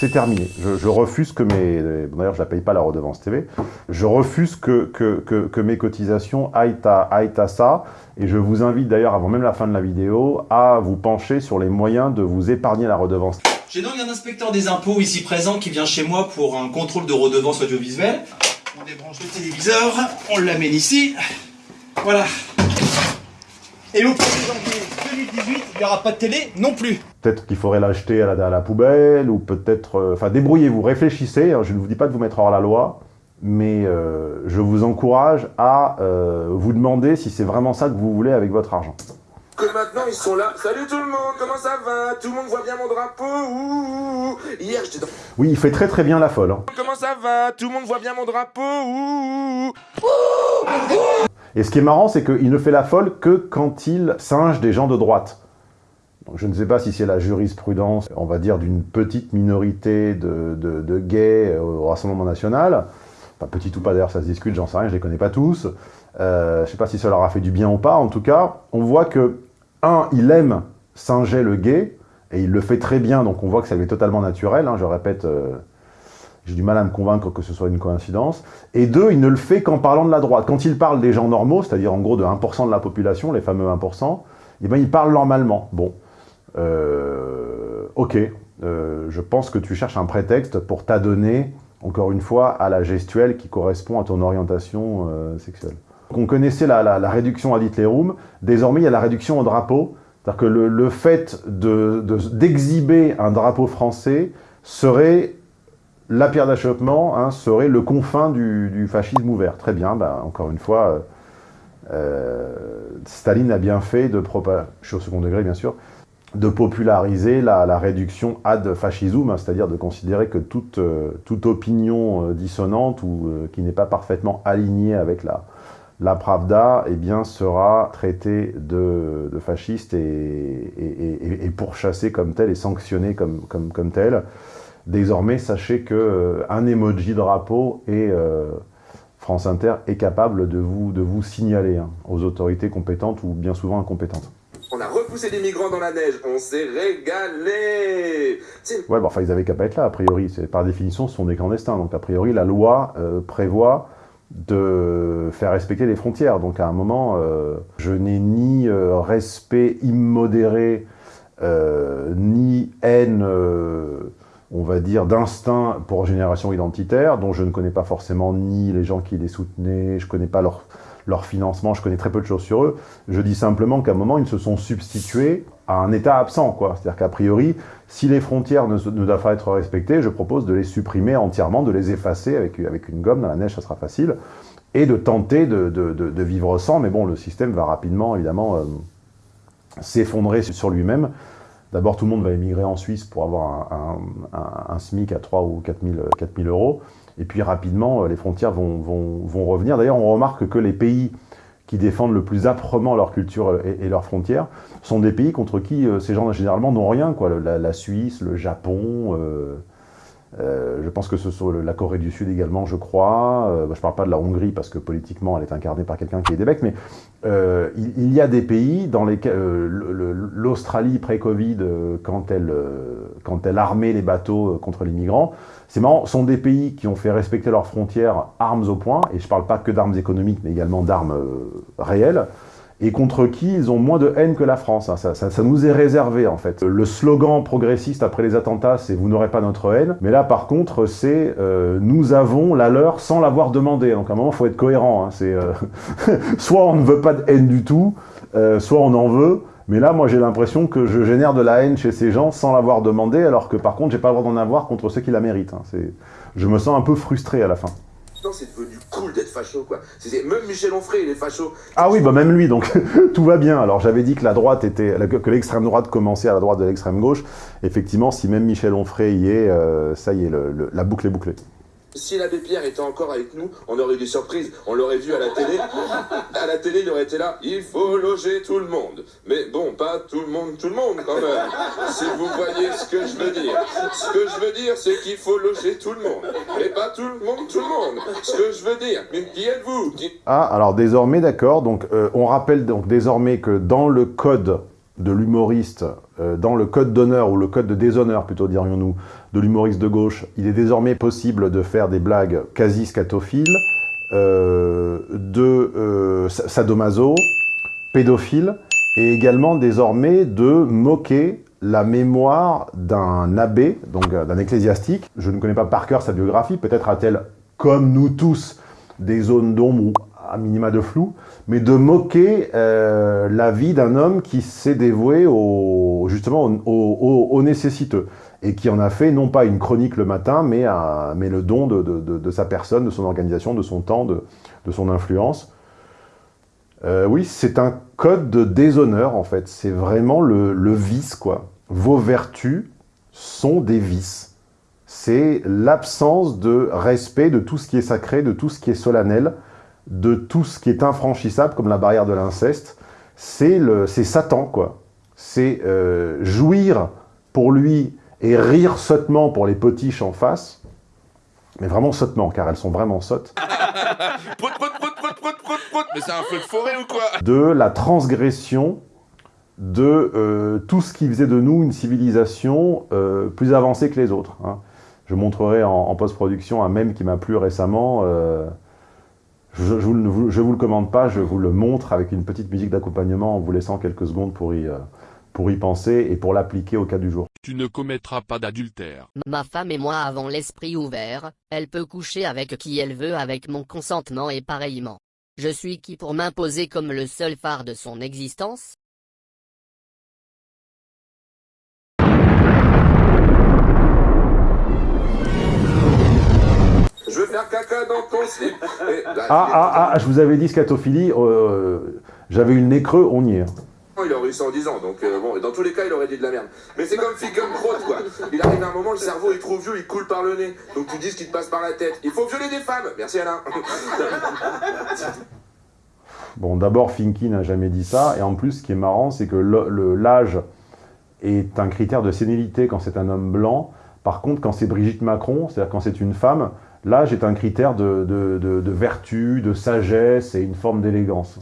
C'est terminé. Je, refuse que mes... D'ailleurs, je la paye pas la redevance TV. Je refuse que, mes cotisations aillent à ça. Et je vous invite d'ailleurs, avant même la fin de la vidéo, à vous pencher sur les moyens de vous épargner la redevance. J'ai donc un inspecteur des impôts ici présent qui vient chez moi pour un contrôle de redevance audiovisuelle. On débranche le téléviseur, on l'amène ici. Voilà. Et au 1er janvier 2018, il n'y aura pas de télé non plus. Peut-être qu'il faudrait l'acheter à la, à la poubelle, ou peut-être... euh, Enfin, débrouillez-vous, réfléchissez. hein, je ne vous dis pas de vous mettre hors la loi, mais euh, je vous encourage à euh, vous demander si c'est vraiment ça que vous voulez avec votre argent. Que maintenant ils sont là. Salut tout le monde, comment ça va? Tout le monde voit bien mon drapeau? Ouh, ouh. Hier j'étais dans... Oui, il fait très très bien la folle. hein. Comment ça va? Tout le monde voit bien mon drapeau? Ouh, ouh. Et ce qui est marrant, c'est qu'il ne fait la folle que quand il singe des gens de droite. Je ne sais pas si c'est la jurisprudence, on va dire, d'une petite minorité de, de- gays au Rassemblement National. Pas petit ou pas, d'ailleurs, ça se discute, j'en sais rien, je les connais pas tous. Euh, je ne sais pas si ça leur a fait du bien ou pas. En tout cas, on voit que, un, il aime singer le gay, et il le fait très bien, donc on voit que ça lui est totalement naturel. hein, je répète, euh, j'ai du mal à me convaincre que ce soit une coïncidence. Et deux, il ne le fait qu'en parlant de la droite. Quand il parle des gens normaux, c'est-à-dire en gros de 1% de la population, les fameux 1%, eh ben, il parle normalement. Bon, euh, ok, euh, je pense que tu cherches un prétexte pour t'adonner, encore une fois, à la gestuelle qui correspond à ton orientation euh, sexuelle. On connaissait la, la- réduction ad litterum, désormais il y a la réduction au drapeau, c'est-à-dire que le, le fait de- de- d'exhiber un drapeau français serait la pierre d'achoppement, hein, serait le confin du, du fascisme ouvert. Très bien, ben, encore une fois, euh, euh, Staline a bien fait de propa- je suis au second degré bien sûr, de populariser la, la réduction ad fascisum, hein, c'est-à-dire de considérer que toute, euh, toute opinion euh, dissonante ou euh, qui n'est pas parfaitement alignée avec la, la Pravda, eh bien, sera traitée de, de fasciste et, et, et- et pourchassée comme telle et sanctionnée comme, comme, comme telle. Désormais, sachez que euh, un emoji drapeau et euh, France Inter est capable de vous, de vous signaler hein, aux autorités compétentes ou bien souvent incompétentes. On a repoussé des migrants dans la neige, on s'est régalé Ouais, bon, enfin, ils avaient qu'à pas être là, a priori. Par définition, ce sont des clandestins. Donc, a priori, la loi euh, prévoit de faire respecter les frontières. Donc, à un moment, euh, je n'ai ni euh, respect immodéré, euh, ni haine, on va dire, d'instinct pour génération identitaire, dont je ne connais pas forcément ni les gens qui les soutenaient, je connais pas leur, leur financement, je connais très peu de choses sur eux. Je dis simplement qu'à un moment, ils se sont substitués à un État absent, quoi. C'est-à-dire qu'a priori, si les frontières ne, ne doivent pas être respectées, je propose de les supprimer entièrement, de les effacer avec, avec une gomme, dans la neige, ça sera facile, et de tenter de, de- de- de vivre sans, mais bon, le système va rapidement, évidemment, euh, s'effondrer sur lui-même. D'abord, tout le monde va émigrer en Suisse pour avoir un, SMIC à 3 ou 4 000, 4 000 euros. Et puis rapidement, euh, les frontières vont, vont- vont revenir. D'ailleurs, on remarque que les pays qui défendent le plus âprement leur culture et, leurs frontières sont des pays contre qui euh, ces gens généralement n'ont rien. Quoi. La, Suisse, le Japon, euh, je pense que ce sont le- la Corée du Sud également, je crois. Euh, bah, je ne parle pas de la Hongrie parce que politiquement elle est incarnée par quelqu'un qui est des becs, mais euh, il, il y a des pays dans lesquels euh, le- le- l'Australie pré-Covid, euh, quand, elle, euh, quand elle armait les bateaux euh, contre les migrants, c'est marrant, sont des pays qui ont fait respecter leurs frontières armes au point, et je ne parle pas que d'armes économiques, mais également d'armes euh, réelles, et contre qui ils ont moins de haine que la France. hein. Ça, nous est réservé, en fait. Le slogan progressiste après les attentats, c'est « vous n'aurez pas notre haine », mais là, par contre, c'est euh, nous avons la leur sans l'avoir demandé ». Donc, à un moment, il faut être cohérent. hein. C'est euh, soit on ne veut pas de haine du tout, euh, soit on en veut, mais là, moi, j'ai l'impression que je génère de la haine chez ces gens sans l'avoir demandé, alors que, par contre, j'ai pas le droit d'en avoir contre ceux qui la méritent. hein. Je me sens un peu frustré à la fin. Cool d'être facho, quoi. Même Michel Onfray, il est facho. Ah oui, bah même lui, donc tout va bien. Alors j'avais dit que la droite était, que l'extrême droite commençait à la droite de l'extrême gauche. Effectivement, si même Michel Onfray y est, euh, ça y est, la boucle est bouclée. Si l'abbé Pierre était encore avec nous, on aurait eu des surprises. On l'aurait vu à la télé. À la télé, il aurait été là. Il faut loger tout le monde. Mais bon, pas tout le monde, tout le monde quand même. Si vous voyez ce que je veux dire. Ce que je veux dire, c'est qu'il faut loger tout le monde. Mais pas tout le monde, tout le monde. Ce que je veux dire. Mais qui êtes-vous? Ah, alors désormais, d'accord. Donc, euh, on rappelle donc désormais que dans le code de l'humoriste, euh, dans le code d'honneur, ou le code de déshonneur plutôt dirions-nous, de l'humoriste de gauche, il est désormais possible de faire des blagues quasi scatophiles, euh, de euh, sa- sadomaso, pédophile, et également désormais de moquer la mémoire d'un abbé, donc euh, d'un ecclésiastique. Je ne connais pas par cœur sa biographie, peut-être a-t-elle, comme nous tous, des zones d'ombre ou à minima de flou, mais de moquer euh, la vie d'un homme qui s'est dévoué au, justement aux nécessiteux et qui en a fait non pas une chronique le matin, mais, mais le don de, sa personne, de son organisation, de son temps, de, son influence. Euh, oui, c'est un code de déshonneur, en fait. C'est vraiment le, vice, quoi. Vos vertus sont des vices. C'est l'absence de respect de tout ce qui est sacré, de tout ce qui est solennel, de tout ce qui est infranchissable, comme la barrière de l'inceste. C'est Satan, quoi. C'est euh, jouir pour lui et rire sottement pour les potiches en face. Mais vraiment sottement, car elles sont vraiment sottes. Prout, prout, prout, prout, prout, prout. Mais c'est un feu de forêt ou quoi? De la transgression de euh, tout ce qui faisait de nous une civilisation euh, plus avancée que les autres. hein. Je montrerai en, en post-production un mème qui m'a plu récemment. euh, je, je vous, le- je vous le commande pas, je vous le montre avec une petite musique d'accompagnement en vous laissant quelques secondes pour y, euh, pour y penser et pour l'appliquer au cas du jour. Tu ne commettras pas d'adultère. Ma femme et moi avons l'esprit ouvert, elle peut coucher avec qui elle veut avec mon consentement et pareillement. Je suis qui pour m'imposer comme le seul phare de son existence? Je veux faire caca dans ton slip. Là, Ah, ah, ah, je vous avais dit scatophilie, euh, j'avais eu le nez creux, on y est. Il aurait eu 110 ans, donc euh, bon, dans tous les cas, il aurait dit de la merde. Mais c'est comme Ficum Crotte, quoi. Il arrive un moment, le cerveau est trop vieux, il coule par le nez. Donc tu dis ce qui te passe par la tête. Il faut violer des femmes. Merci Alain. Bon, d'abord, Finky n'a jamais dit ça, et en plus, ce qui est marrant, c'est que l'âge est un critère de sénilité quand c'est un homme blanc. Par contre, quand c'est Brigitte Macron, c'est-à-dire quand c'est une femme, l'âge est un critère de vertu, de sagesse et une forme d'élégance.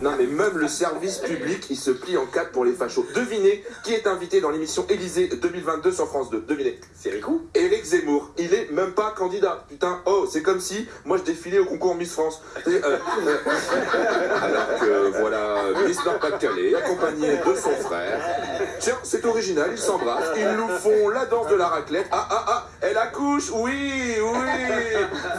Non mais même le service public, il se plie en quatre pour les fachos. Devinez qui est invité dans l'émission Élysée 2022 sur France 2. Devinez. C'est Ricou Éric Zemmour. Il est même pas candidat. Putain, oh, c'est comme si moi je défilais au concours Miss France. C'est, euh, euh, alors que voilà, Miss Nord-Pas-de-Calais, accompagné de son frère. Tiens, c'est original, ils s'embrassent, ils nous font la danse de la raclette. Ah ah ah, elle accouche, oui, oui.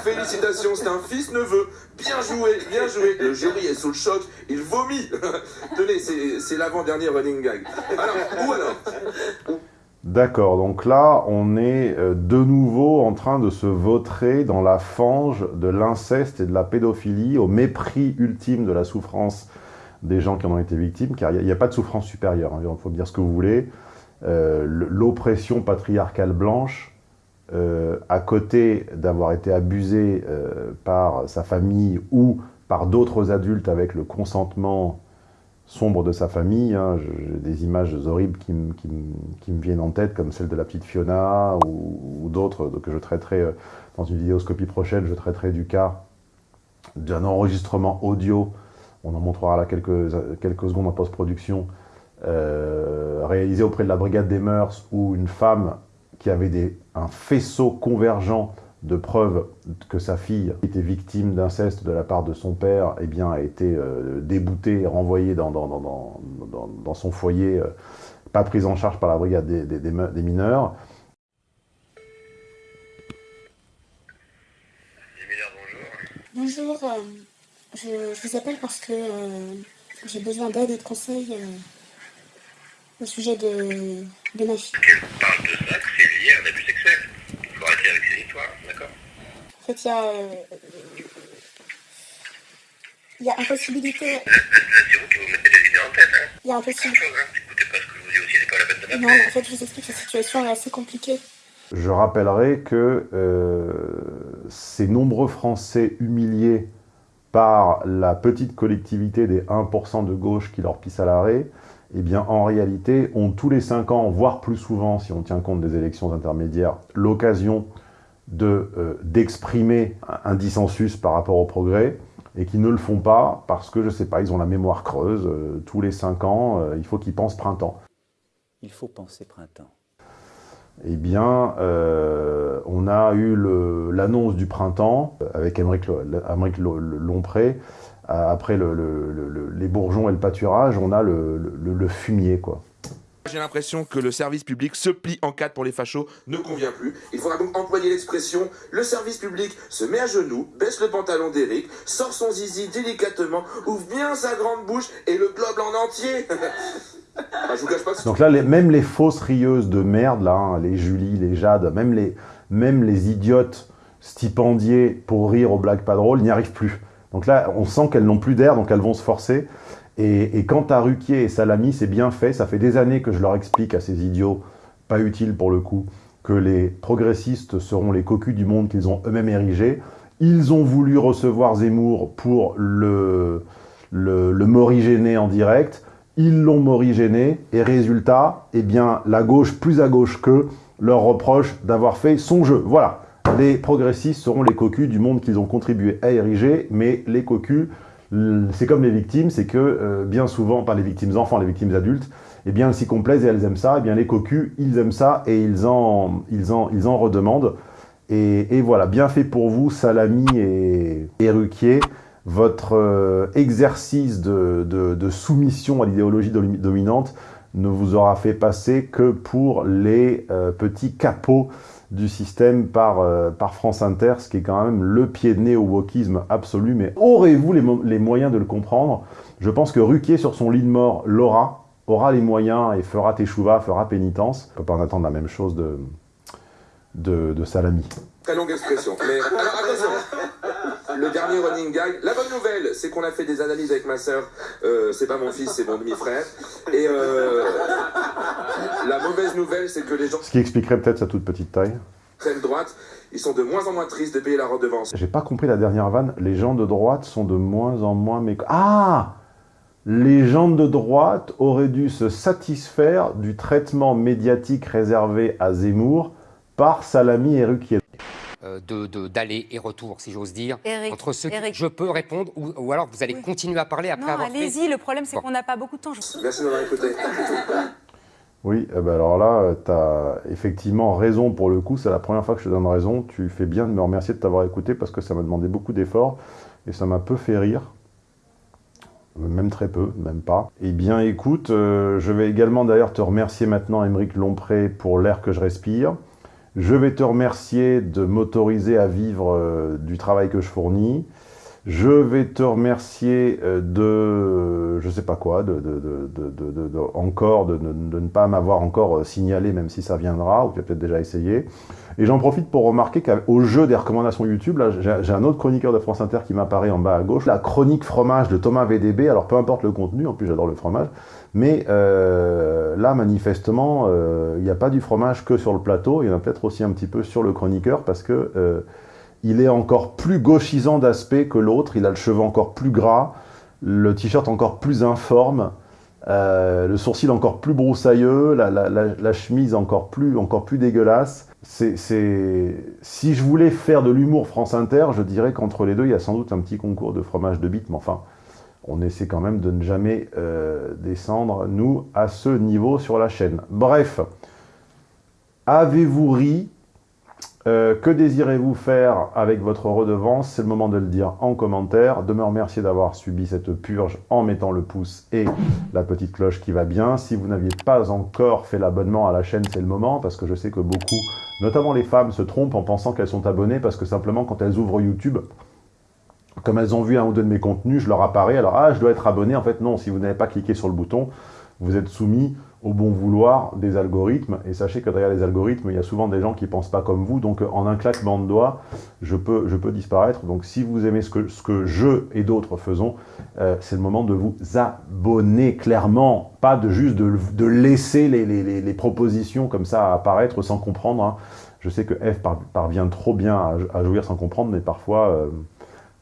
Félicitations, c'est un fils-neveu. Bien joué, bien joué. Le jury est sous le choc, il vomit. Tenez, c'est l'avant-dernier running gag. Alors, ou alors D'accord, donc là, on est euh, de nouveau en train de se vautrer dans la fange de l'inceste et de la pédophilie, au mépris ultime de la souffrance des gens qui en ont été victimes, car il n'y a, pas de souffrance supérieure, il faut dire ce que vous voulez. Euh, L'oppression patriarcale blanche, euh, à côté d'avoir été abusé euh, par sa famille ou par d'autres adultes avec le consentement sombre de sa famille. hein. J'ai des images horribles qui, me- viennent en tête, comme celle de la petite Fiona ou, d'autres que je traiterai euh, dans une vidéoscopie prochaine. Je traiterai du cas d'un enregistrement audio. On en montrera là quelques, quelques secondes en post-production, réalisé auprès de la Brigade des Mœurs, où une femme qui avait des, un faisceau convergent de preuves que sa fille était victime d'inceste de la part de son père, eh bien, a été euh, déboutée et renvoyée dans, dans, dans, dans, dans- dans son foyer, euh, pas prise en charge par la brigade des, des- des me- des mineurs. Bonjour, euh, je, je vous appelle parce que euh, j'ai besoin d'aide et de conseils euh, au sujet de, de ma fille. parle de ça, que c'est lié à un abus sexuel. Il faut arrêter avec ces histoires, d'accord? En fait, il y a, euh, il y a impossibilité, C'est vous qui vous mettez des idées en tête, hein il y a impossibilité. Écoutez pas ce que je vous dis aussi, c'est pas la peine de Non, mais en fait, je vous explique, la situation est assez compliquée. Je rappellerai que euh, ces nombreux Français humiliés par la petite collectivité des 1% de gauche qui leur pisse à l'arrêt, eh bien, en réalité, ont tous les 5 ans, voire plus souvent, si on tient compte des élections intermédiaires, l'occasion d'exprimer de, un dissensus par rapport au progrès, et qui ne le font pas parce que, je sais pas, ils ont la mémoire creuse, euh, tous les 5 ans, euh, il faut qu'ils pensent printemps. Il faut penser printemps. Eh bien, euh, on a eu l'annonce du printemps avec Émeric Lompré. Après le, le, les bourgeons et le pâturage, on a le, fumier, quoi. J'ai l'impression que le service public se plie en quatre pour les fachos ne convient plus. Il faudra donc employer l'expression le service public se met à genoux, baisse le pantalon d'Eric, sort son zizi délicatement, ouvre bien sa grande bouche et le globe en entier. ah, je vous cache pas Donc là, les, même les fausses rieuses de merde, là, hein, les Julie, les Jade, même les, même les idiotes stipendiés pour rire au blagues pas drôles n'y arrivent plus. Donc là, on sent qu'elles n'ont plus d'air, donc elles vont se forcer. Et, quant à Ruquier et Salami, c'est bien fait. Ça fait des années que je leur explique à ces idiots, pas utiles pour le coup, que les progressistes seront les cocus du monde qu'ils ont eux-mêmes érigé. Ils ont voulu recevoir Zemmour pour le, le, le morigéner en direct. Ils l'ont morigéné. Et résultat, eh bien, la gauche, plus à gauche qu'eux, leur reproche d'avoir fait son jeu. Voilà. Les progressistes seront les cocus du monde qu'ils ont contribué à ériger, mais les cocus c'est comme les victimes, c'est que euh, bien souvent, pas les victimes enfants, les victimes adultes, eh bien elles s'y complaisent et elles aiment ça, eh bien les cocus, ils aiment ça et ils en, ils en, ils en redemandent. Et, voilà, bien fait pour vous, Salami et, et Ruquier, votre euh, exercice de, de, soumission à l'idéologie dominante ne vous aura fait passer que pour les euh, petits capots du système par, euh, par France Inter, ce qui est quand même le pied de nez au wokisme absolu. Mais aurez-vous les, moyens de le comprendre? Je pense que Ruquier, sur son lit de mort, l'aura, aura les moyens et fera teshuva, fera pénitence. On peut pas en attendre la même chose de, de, Salami. Très longue expression. Mais le dernier running gag. La bonne nouvelle, c'est qu'on a fait des analyses avec ma sœur. Euh, c'est pas mon fils, c'est mon demi-frère. Et euh, la mauvaise nouvelle, c'est que les gens... Ce qui expliquerait peut-être sa toute petite taille. Extrême droite, ils sont de moins en moins tristes de payer la redevance. J'ai pas compris la dernière vanne. Les gens de droite sont de moins en moins... Mais... Ah les gens de droite auraient dû se satisfaire du traitement médiatique réservé à Zemmour par Salami et Ruquier. Euh, de d'aller et retour, si j'ose dire, entre ceux qui... Je peux répondre ou, alors vous allez continuer à parler après non, avoir allez-y, le problème c'est qu'on n'a pas beaucoup de temps. Merci de m'avoir écouté. Oui, eh ben alors là, tu as effectivement raison pour le coup, c'est la première fois que je te donne raison. Tu fais bien de me remercier de t'avoir écouté parce que ça m'a demandé beaucoup d'efforts et ça m'a peu fait rire. Même très peu, même pas. Eh bien écoute, euh, je vais également d'ailleurs te remercier maintenant, Émeric Lompré, pour l'air que je respire. Je vais te remercier de m'autoriser à vivre euh, du travail que je fournis. Je vais te remercier euh, de, je sais pas quoi, de, encore, de, ne pas m'avoir encore euh, signalé, même si ça viendra, ou tu as peut-être déjà essayé. Et j'en profite pour remarquer qu'au jeu des recommandations YouTube, j'ai un autre chroniqueur de France Inter qui m'apparaît en bas à gauche, la chronique fromage de Thomas VDB, alors peu importe le contenu, en plus j'adore le fromage, mais euh, là, manifestement, euh, il n'y a pas du fromage que sur le plateau, il y en a peut-être aussi un petit peu sur le chroniqueur, parce que euh, il est encore plus gauchisant d'aspect que l'autre, il a le cheveu encore plus gras, le t-shirt encore plus informe, le sourcil encore plus broussailleux, la, chemise encore plus, encore plus dégueulasse. Si je voulais faire de l'humour France Inter, je dirais qu'entre les deux, il y a sans doute un petit concours de fromage de bite, mais enfin, on essaie quand même de ne jamais euh, descendre, nous, à ce niveau sur la chaîne. Bref, avez-vous ri euh, Que désirez-vous faire avec votre redevance? C'est le moment de le dire en commentaire, de me remercier d'avoir subi cette purge en mettant le pouce et la petite cloche qui va bien. Si vous n'aviez pas encore fait l'abonnement à la chaîne, c'est le moment, parce que je sais que beaucoup, notamment les femmes, se trompent en pensant qu'elles sont abonnées, parce que simplement quand elles ouvrent YouTube, comme elles ont vu un ou deux de mes contenus, je leur apparais, alors ah, je dois être abonné. En fait, non, si vous n'avez pas cliqué sur le bouton, vous êtes soumis au bon vouloir des algorithmes. Et sachez que derrière les algorithmes, il y a souvent des gens qui ne pensent pas comme vous. Donc, en un claquement de doigts, je peux, je peux disparaître. Donc, si vous aimez ce que, ce que je et d'autres faisons, euh, c'est le moment de vous abonner clairement. Pas de juste de, de laisser les, les, les, propositions comme ça apparaître sans comprendre. Hein. Je sais que F par- parvient trop bien à, à jouir sans comprendre, mais parfois, euh,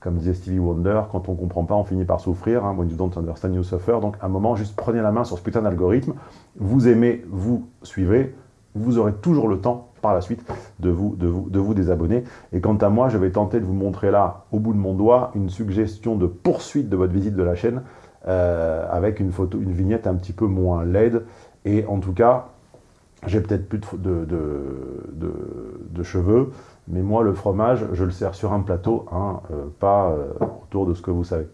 comme disait Stevie Wonder, quand on comprend pas, on finit par souffrir. hein. When you don't understand, you suffer. Donc, à un moment, juste prenez la main sur ce putain d'algorithme. Vous aimez, vous suivez. Vous aurez toujours le temps, par la suite, de vous, de, désabonner. Et quant à moi, je vais tenter de vous montrer là, au bout de mon doigt, une suggestion de poursuite de votre visite de la chaîne, euh, avec une photo, une vignette un petit peu moins laide. Et en tout cas, j'ai peut-être plus de cheveux, mais moi, le fromage, je le sers sur un plateau, hein, euh, pas euh, autour de ce que vous savez.